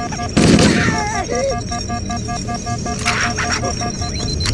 Thank you.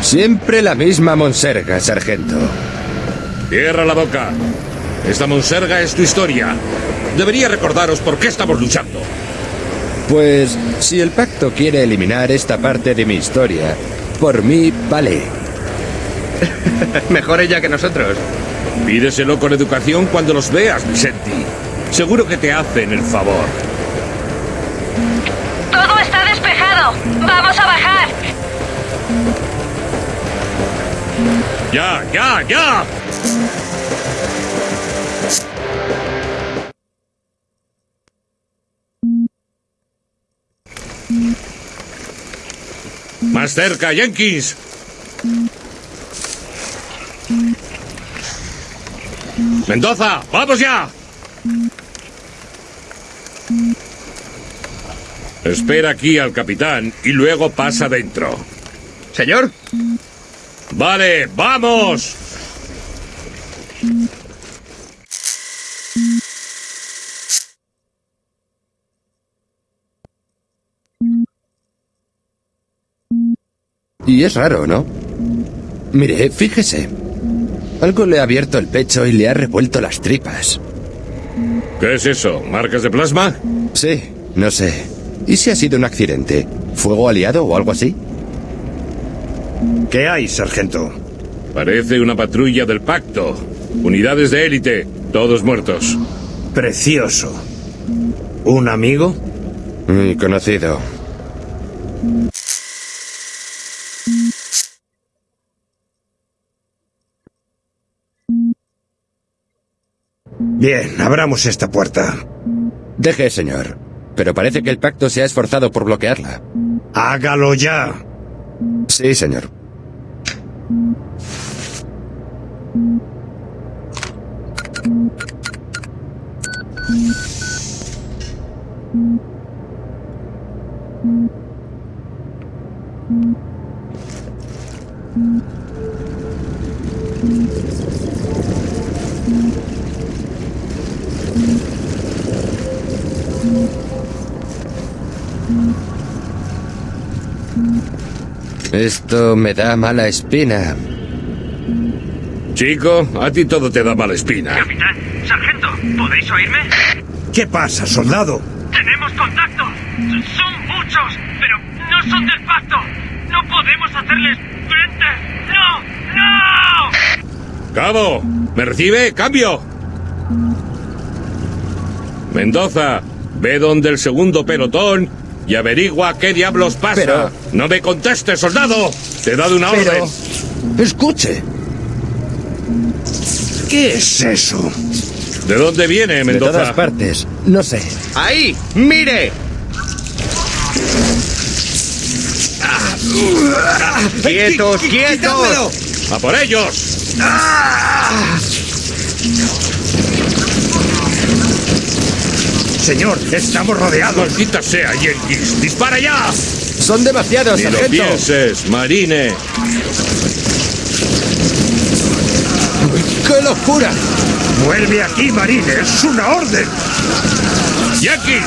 Siempre la misma monserga, sargento. Cierra la boca. Esta monserga es tu historia. Debería recordaros por qué estamos luchando. Pues si el pacto quiere eliminar esta parte de mi historia, por mí vale. Mejor ella que nosotros. Pídeselo con educación cuando los veas, Vicenti. Seguro que te hacen el favor. Vamos a bajar. ¡Ya, ya, ya! Más cerca, Jenkins. Mendoza, vamos ya. Espera aquí al capitán y luego pasa dentro. Señor, Vale, vamos. Y es raro, ¿no? Mire, fíjese. Algo le ha abierto el pecho y le ha revuelto las tripas. ¿Qué es eso? ¿Marcas de plasma? Sí, no sé. ¿Y si ha sido un accidente? ¿Fuego aliado o algo así? ¿Qué hay, sargento? Parece una patrulla del pacto. Unidades de élite, todos muertos. Precioso. ¿Un amigo? Mi conocido. Bien, abramos esta puerta. Deje, señor. Pero parece que el pacto se ha esforzado por bloquearla. Hágalo ya. Sí, señor. Esto me da mala espina. Chico, a ti todo te da mala espina. Capitán, sargento, ¿podéis oírme? ¿Qué pasa, soldado? Tenemos contacto. Son muchos, pero no son del pacto. No podemos hacerles frente. ¡No! ¡No! Cabo, ¿me recibe? ¡Cambio! Mendoza, ve donde el segundo pelotón y averigua qué diablos pasa. Pero- No me contestes, soldado. Te he dado una Pero... orden. Escuche. ¿Qué es eso? ¿De dónde viene, De Mendoza? todas partes. No sé. ¡Ahí! ¡Mire! ¡Quietos, quietos! ¡A por ellos! Señor, estamos rodeados. ¡Maldita sea, Yankees! ¡Dispara ya! Son demasiados, Ni lo sargento. pienses, Marine. ¡Qué locura! Vuelve aquí, Marine. Es una orden. ¡Yankees!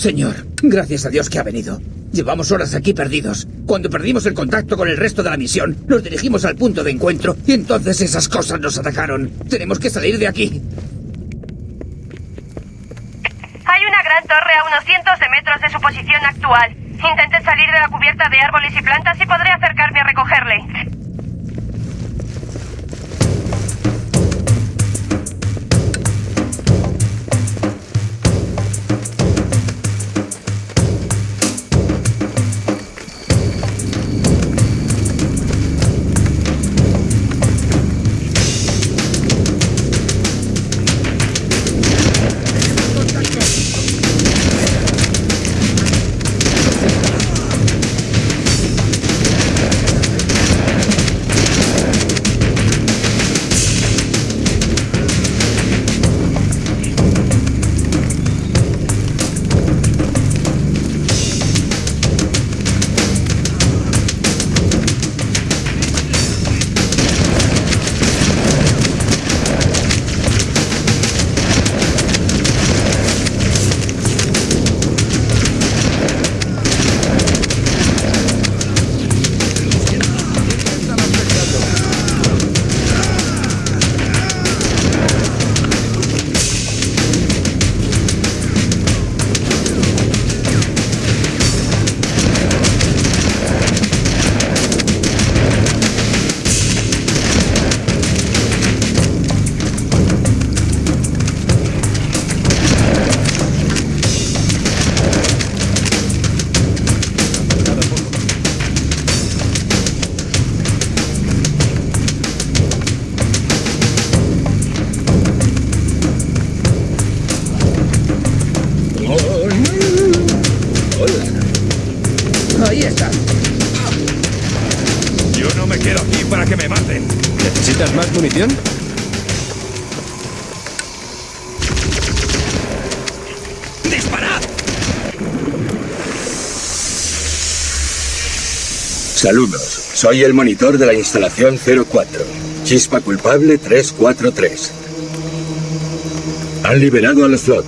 Señor, gracias a Dios que ha venido. Llevamos horas aquí perdidos. Cuando perdimos el contacto con el resto de la misión, nos dirigimos al punto de encuentro y entonces esas cosas nos atacaron. Tenemos que salir de aquí. Hay una gran torre a unos cientos de metros de su posición actual. Intente salir de la cubierta de árboles y plantas y podré acercarme a recogerle. Saludos, soy el monitor de la instalación 04. Chispa culpable 343. Han liberado a la flot.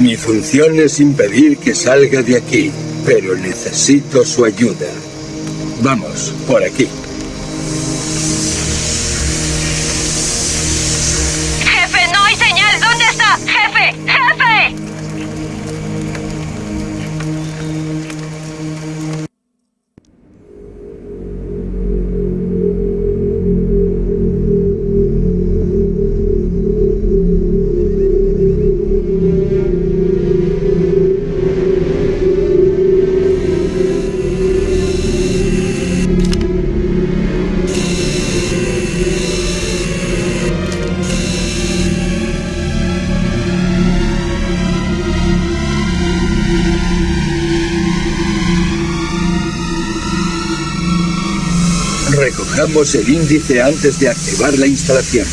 Mi función es impedir que salga de aquí, pero necesito su ayuda. Vamos, por aquí. Pongamos el índice antes de activar la instalación.